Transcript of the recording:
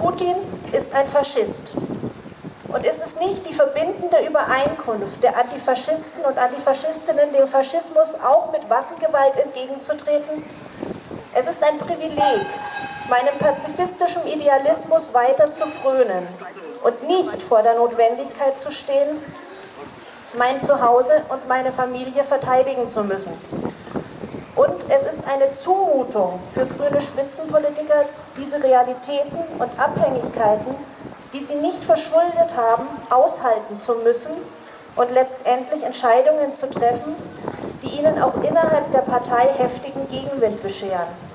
Putin ist ein Faschist. Und ist es nicht die verbindende Übereinkunft der Antifaschisten und Antifaschistinnen, dem Faschismus auch mit Waffengewalt entgegenzutreten? Es ist ein Privileg, meinem pazifistischen Idealismus weiter zu frönen und nicht vor der Notwendigkeit zu stehen, mein Zuhause und meine Familie verteidigen zu müssen. Eine Zumutung für grüne Spitzenpolitiker, diese Realitäten und Abhängigkeiten, die sie nicht verschuldet haben, aushalten zu müssen und letztendlich Entscheidungen zu treffen, die ihnen auch innerhalb der Partei heftigen Gegenwind bescheren.